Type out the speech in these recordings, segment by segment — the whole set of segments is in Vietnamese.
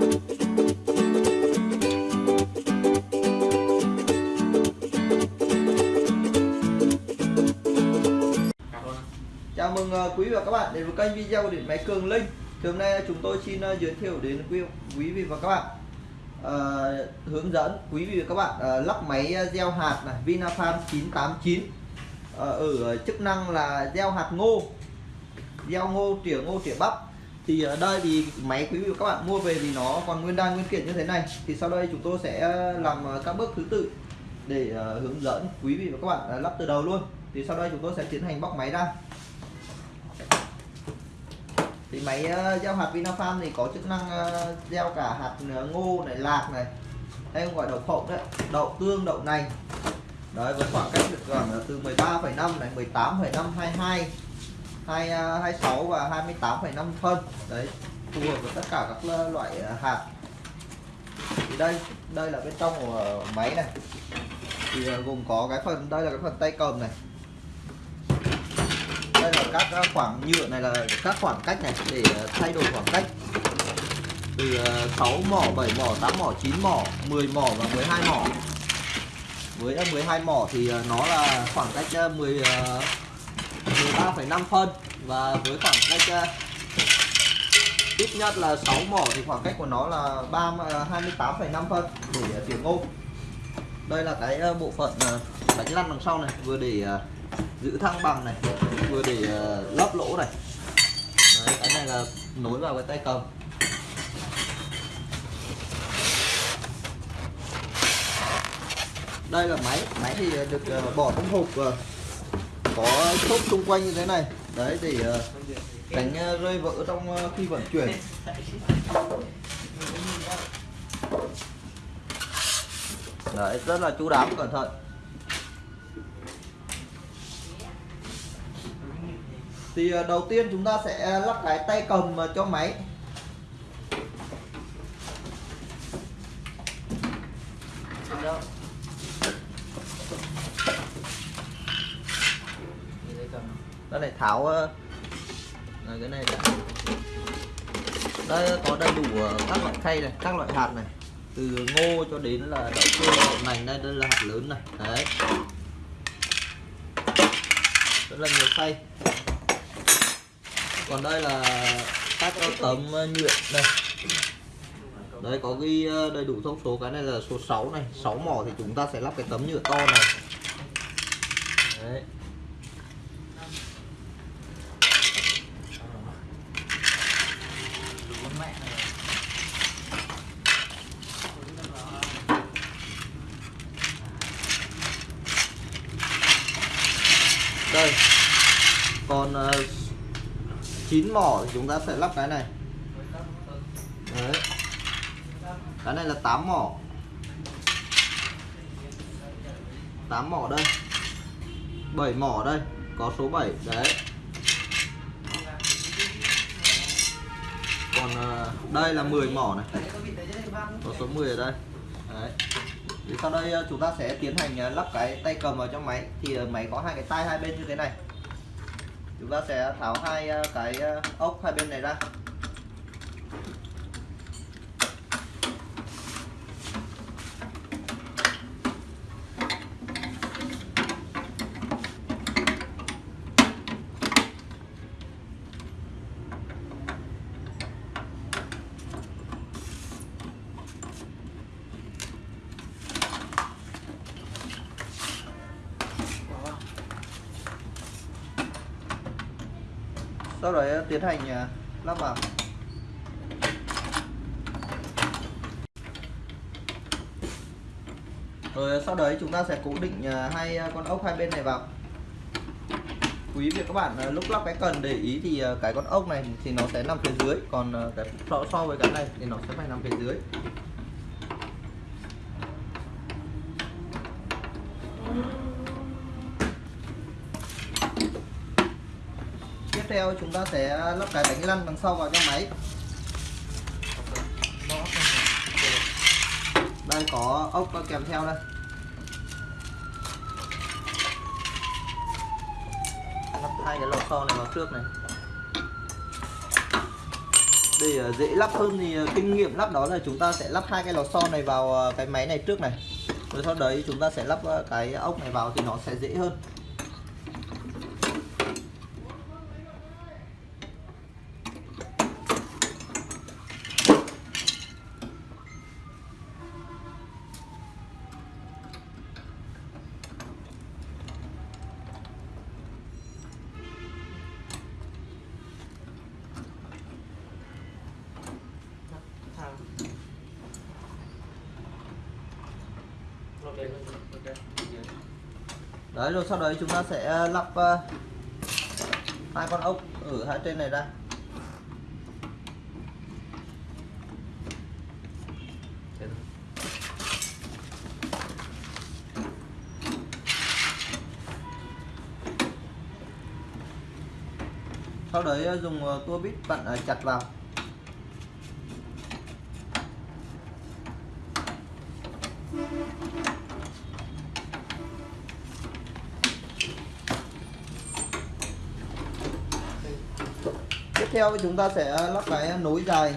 Chào mừng ờ, quý vị và các bạn đến với kênh video điện máy Cường Linh. Thì hôm nay chúng tôi xin ờ, giới thiệu đến quý quý vị và các bạn ờ, hướng dẫn quý vị và các bạn ờ, lắp máy ờ, gieo hạt này Vinafarm 989 Ờ, ở chức năng là gieo hạt ngô, gieo ngô, tỉa ngô, tỉa bắp. Thì ở đây thì máy quý vị và các bạn mua về thì nó còn nguyên đan nguyên kiện như thế này. Thì sau đây chúng tôi sẽ làm ờ, các bước thứ tự để ờ, hướng dẫn quý vị và các bạn ờ, lắp từ đầu luôn. Thì sau đây chúng tôi sẽ tiến hành bóc máy ra thì máy gieo hạt Vinafarm thì có chức năng gieo cả hạt ngô này lạc này hay gọi đậu phộng đấy đậu tương đậu nành đấy với khoảng cách được khoảng từ 13,5 này 18,5 22 2, 26 à, và 28,5 phân. Đấy phù hợp với tất cả các loại à, hạt. Thì đây đây là bên trong của máy này. Thì à, gồm có cái phần đây là cái phần tay cầm này. Đây là các khoảng nhựa này là các khoảng cách này để thay đổi khoảng cách. Từ 6 mỏ 7 mỏ 8 mỏ 9 mỏ 10 mỏ và 12 mỏ. Với 12 mỏ thì nó là khoảng cách 10 13,5 phân và với khoảng cách ờ, ít nhất là 6 mỏ thì khoảng cách của nó là 3 28,5 ờ, phân để ờ, tỉa ngô đây là cái bộ phận bánh lăn đằng sau này vừa để giữ thăng bằng này vừa để lấp lỗ này. Đấy, cái này là nối vào cái tay cầm. Đây là máy máy thì được bỏ trong hộp có chốt xung quanh như thế này. Đấy, để ờ, tránh ờ, rơi vỡ trong ờ, khi vận chuyển. Đấy, rất là chú đáo, cẩn thận. Thì đầu tiên chúng ta sẽ lắp cái tay cầm cho máy. Đây ờ, là cái này đã. Đây có đầy đủ ờ, các loại khay này, các loại hạt này. Từ ngô cho đến là đậu tương đậu nành đây đây là hạt lớn này. Đấy. Rất là nhiều khay. Còn đây là các tấm ờ, nhựa đây đấy, có ghi đầy đủ thông số. Cái này là số 6 này. 6 mỏ thì chúng ta sẽ lắp cái tấm nhựa to này. Đấy đây còn uh, chín mỏ thì chúng ta sẽ lắp cái này. Đấy. Cái này là 8 mỏ. 8 mỏ đây. 7 mỏ đây, có số 7 đấy. Còn ờ, đây là 10 mỏ này. Có số 10 ở đây. Đấy. Thì sau đây ờ, chúng ta sẽ tiến hành ờ, lắp cái tay cầm vào trong máy. Thì máy có hai cái tay hai bên như thế này chúng ta sẽ tháo hai ờ, cái ờ, ốc hai bên này ra. Sau đấy ờ, tiến hành ờ, lắp vào. Rồi sau đấy chúng ta sẽ cố định ờ, hai con ốc hai bên này vào. Quý vị các bạn lúc lắp cái cần để ý thì cái con ốc này thì nó sẽ nằm phía dưới còn cái so, so với cái này thì nó sẽ phải nằm phía dưới. Theo chúng ta sẽ lắp cái bánh lăn đằng sau vào cho máy. Đây, có ốc kèm theo đây. Lắp hai cái lò xo này vào trước này. Để ờ, dễ lắp hơn thì ờ, kinh nghiệm lắp đó là chúng ta sẽ lắp hai cái lò xo này vào ờ, cái máy này trước này. Rồi sau đấy chúng ta sẽ lắp cái ốc này vào thì nó sẽ dễ hơn. Đấy, rồi sau đấy chúng ta sẽ ờ, lắp ờ, hai con ốc ở hai trên này ra. Sau đấy ờ, dùng tua vít bạn chặt vào. Theo chúng ta sẽ lắp cái nối dài.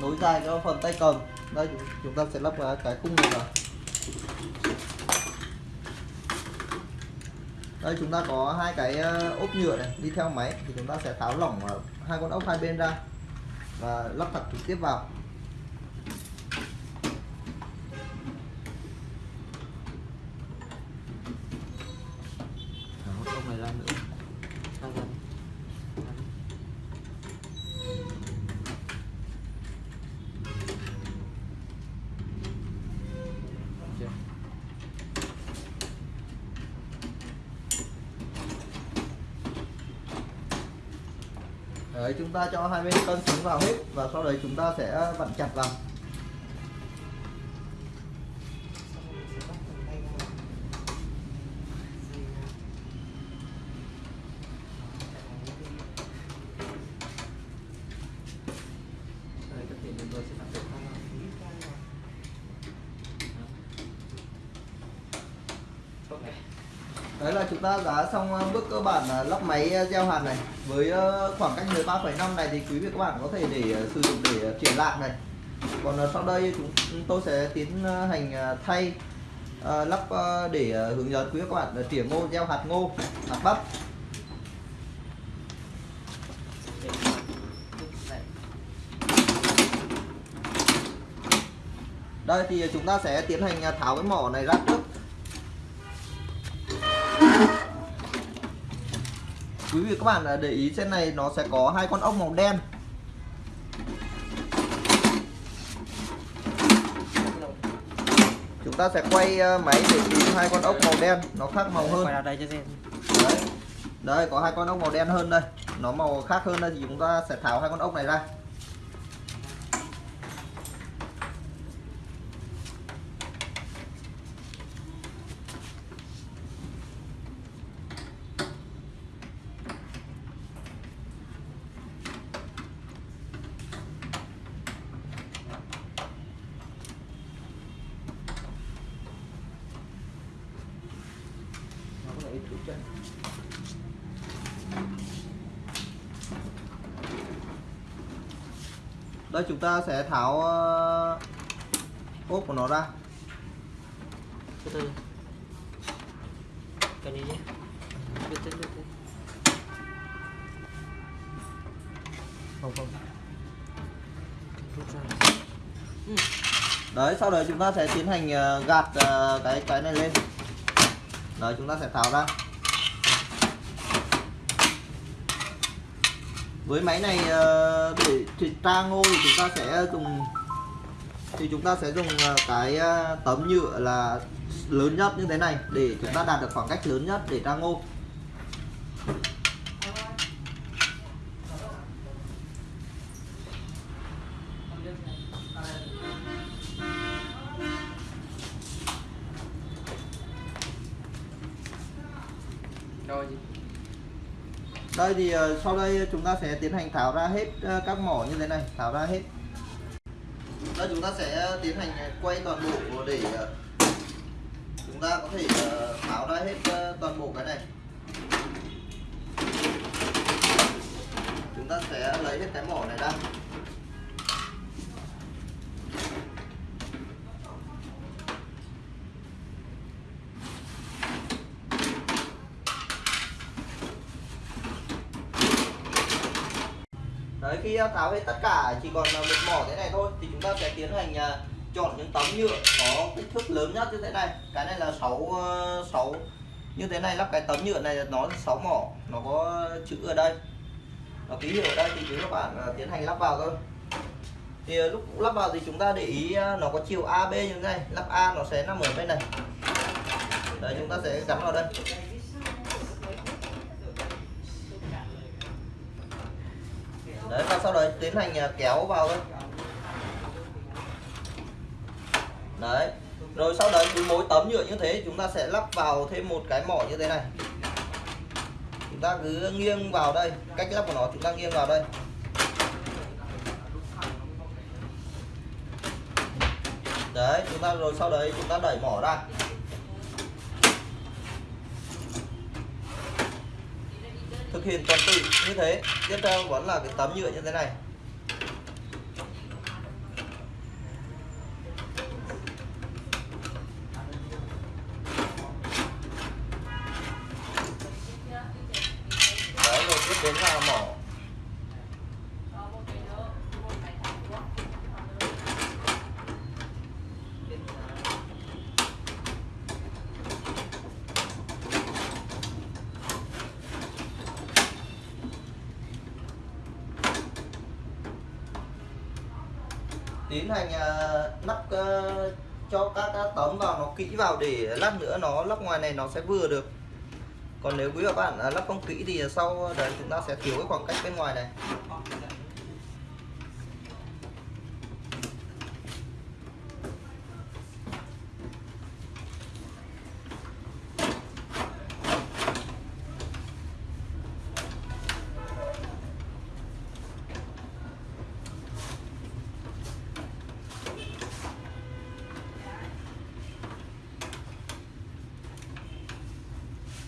Nối dài cho phần tay cầm. Đây, chúng ta sẽ lắp cái cái khung này vào. Đây, chúng ta có hai cái ờ, ốp nhựa này đi theo máy thì chúng ta sẽ tháo lỏng ờ, hai con ốc hai bên ra và lắp thật trực tiếp vào Thả một ốc này ra nữa Ra dần Chưa? đấy chúng ta cho hai bên cân xuống vào hết và sau đấy chúng ta sẽ vặn chặt vào. Đấy là chúng ta đã xong ờ, bước cơ bản là lắp máy ờ, gieo hạt này. Với ờ, khoảng cách 13,5 này thì quý vị các bạn có thể để sử dụng để chuyển triển lạc này. Còn sau đây chúng tôi sẽ tiến hành thay lắp để hướng dẫn quý vị các bạn tỉa ngô gieo hạt ngô hạt bắp. Đây thì chúng ta sẽ tiến hành tháo cái mỏ này ra trước. Quý vị các bạn ờ, để ý trên này nó sẽ có hai con ốc màu đen. Chúng ta sẽ quay ờ, máy để tìm hai con ốc màu đen nó khác màu hơn. Đấy. Đây có hai con ốc màu đen hơn đây. Nó màu khác hơn đây thì chúng ta sẽ tháo hai con ốc này ra nó có ít chút chân đây chúng ta sẽ tháo ờ, ốp của nó ra. Từ từ. Cái này nhé. Từ từ từ từ không không. Ra. Đấy sau đấy chúng ta sẽ tiến hành ờ, gạt ờ, cái cái này lên. Đấy chúng ta sẽ tháo ra với máy này ờ, để thịt tra ngô thì chúng ta sẽ dùng, thì chúng ta sẽ dùng ờ, cái ờ, tấm nhựa là lớn nhất như thế này để chúng ta đạt được khoảng cách lớn nhất để tra ngô. Thì ờ, sau đây chúng ta sẽ tiến hành tháo ra hết ờ, các mỏ như thế này, tháo ra hết. Đây chúng ta sẽ tiến hành quay toàn bộ để ờ, chúng ta có thể tháo ra hết toàn bộ cái này. Chúng ta sẽ lấy hết cái mỏ này ra. Đấy khi tháo hết tất cả chỉ còn một mỏ thế này thôi thì chúng ta sẽ tiến hành à, chọn những tấm nhựa có kích thước lớn nhất như thế này. Cái này là 6 6 ờ, như thế này lắp cái tấm nhựa này nó 6 mỏ, nó có chữ ở đây. Nó ký hiệu ở đây thì chúng các bạn à, tiến hành lắp vào thôi. Thì à, lúc lắp vào thì chúng ta để ý nó có chiều AB như thế này, lắp A nó sẽ nằm ở bên này. Đấy chúng ta sẽ gắn vào đây. Đấy, và sau đấy tiến hành à, kéo vào thôi đấy, rồi sau đấy cứ mỗi tấm nhựa như thế, chúng ta sẽ lắp vào thêm một cái mỏ như thế này. Chúng ta cứ nghiêng vào đây, cách lắp của nó chúng ta nghiêng vào đây. Đấy, chúng ta rồi sau đấy chúng ta đẩy mỏ ra. Thực hiện tuần tự như thế. Tiếp theo vẫn là cái tấm nhựa như thế này. Đấy, rồi tiếp đến là mỏ tiến hành lắp ờ, cho các, các tấm vào nó kỹ vào để lát nữa nó lắp ngoài này nó sẽ vừa được. Còn nếu quý các bạn ờ, lắp không kỹ thì sau đấy chúng ta sẽ thiếu cái khoảng cách bên ngoài này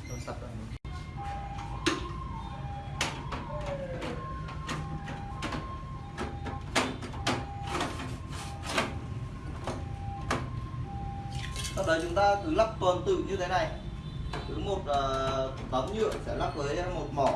Rồi, sắp rồi sau đấy chúng ta cứ lắp tuần tự như thế này. Cứ một uh, tấm nhựa sẽ lắp với một mỏ.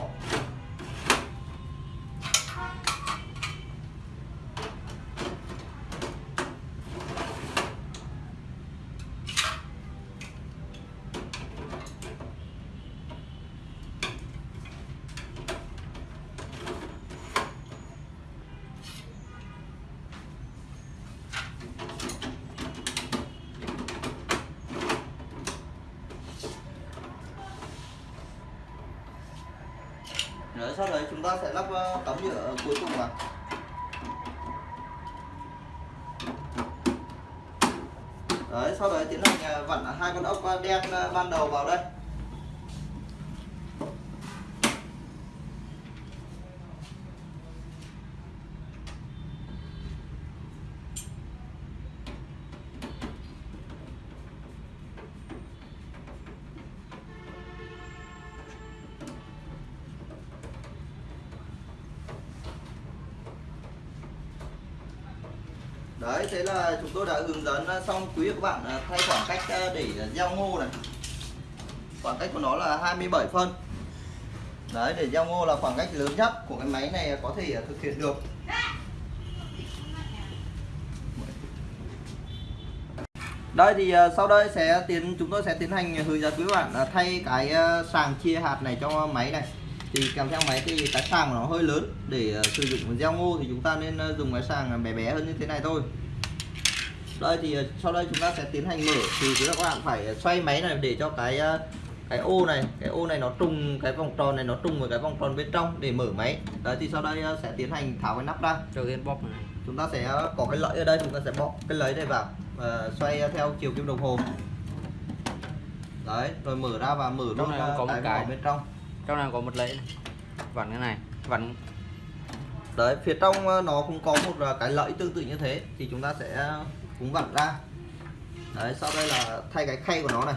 Rồi sau đấy chúng ta sẽ lắp ờ, tấm nhựa cuối cùng vào Đấy, sau đấy tiến hành ờ, vặn hai con ốc ờ, đen ban đầu vào đây. Đấy, thế là chúng tôi đã hướng dẫn à, xong quý các bạn à, thay khoảng cách à, để gieo ngô này. Khoảng cách của nó là 27 phân. Đấy, để gieo ngô là khoảng cách lớn nhất của cái máy này có thể thực hiện được. Đây thì sau đây sẽ tiến chúng tôi sẽ tiến hành hướng dẫn quý bạn thay cái sàng chia hạt này cho máy này thì kèm theo máy thì cái sàng của nó hơi lớn. Để ờ, sử dụng gieo ngô thì chúng ta nên ờ, dùng cái sàng bé bé hơn như thế này thôi. Đây thì ờ, sau đây chúng ta sẽ tiến hành mở. Thì các bạn phải xoay máy này để cho cái ờ, cái ô này cái ô này nó trùng cái vòng tròn này nó trùng với cái vòng tròn bên trong để mở máy. Đấy thì sau đây ờ, sẽ tiến hành tháo cái nắp ra. Bóp này. Chúng ta sẽ có cái lẫy ở đây chúng ta sẽ bóp cái lẫy này vào và xoay theo chiều kim đồng hồ. Đấy rồi mở ra và mở luôn có một cái cái. bên trong trong này có một lẫy vặn cái này vặn. Đấy phía trong ờ, nó cũng có một ờ, cái lẫy tương tự như thế thì chúng ta sẽ cũng vặn ra. Đấy sau đây là thay cái khay của nó này.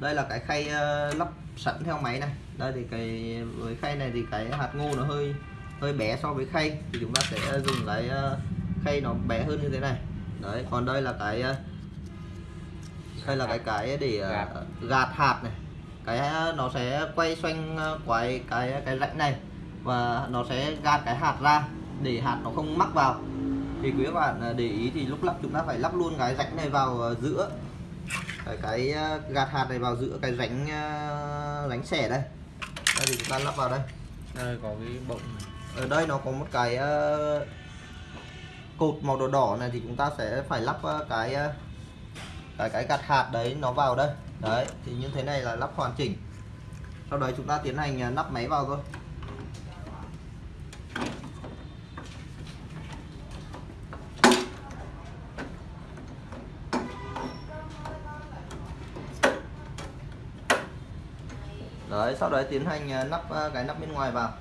Đây là cái khay ờ, lắp sẵn theo máy này. Đây thì cái với khay này thì cái hạt ngô nó hơi hơi bé so với khay. Thì chúng ta sẽ dùng cái ờ, khay nó bé hơn như thế này. Đấy còn đây là cái ờ, đây là cái cái để ờ, gạt hạt này cái ờ, nó sẽ quay xoanh ờ, quay cái cái rãnh này và nó sẽ gạt cái hạt ra để hạt nó không mắc vào. Thì quý các bạn ờ, để ý thì lúc lắp chúng ta phải lắp luôn cái rãnh này vào giữa. Cái, cái gạt hạt này vào giữa cái rãnh rãnh xẻ đây. Đây thì chúng ta lắp vào đây. Đây có cái bọng ở đây nó có một cái cột màu đỏ đỏ này thì chúng ta sẽ phải lắp cái cái cái gạt hạt đấy nó vào đây đấy, thì như thế này là lắp hoàn chỉnh. Sau đấy chúng ta tiến hành à, lắp máy vào thôi. Đấy, sau đấy tiến hành à, nắp lắp cái nắp bên ngoài vào.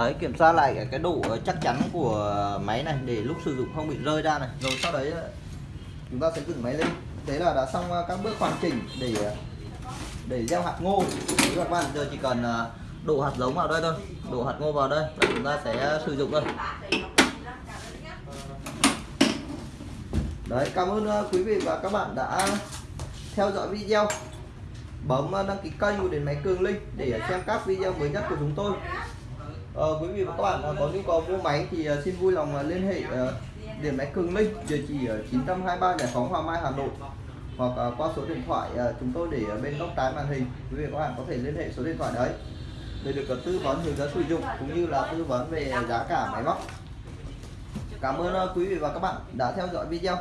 Đấy kiểm tra lại cái, độ ờ, chắc chắn của máy này để lúc sử dụng không bị rơi ra này. Rồi sau đấy ờ, chúng ta sẽ dựng máy lên. Thế là đã xong ờ, các bước hoàn chỉnh để để gieo hạt ngô. Đấy các bạn giờ chỉ cần đổ hạt giống vào đây thôi. Đổ hạt ngô vào đây và chúng ta sẽ sử dụng thôi. Đấy cảm ơn quý vị và các bạn đã theo dõi video. Bấm đăng ký kênh của Điện máy cường linh để xem các video mới nhất của chúng tôi. Ờ, quý vị và các bạn à, có nhu cầu mua máy thì à, xin vui lòng à, liên hệ ờ, điện máy Cường Linh địa chỉ ở 923 Giải phóng Hoàng Mai Hà Nội hoặc qua số điện thoại chúng tôi để ở bên góc trái màn hình. Quý vị và các bạn có thể liên hệ số điện thoại đấy để được tư vấn hướng dẫn sử dụng cũng như là tư vấn về giá cả máy móc. Cảm ơn quý vị và các bạn đã theo dõi video.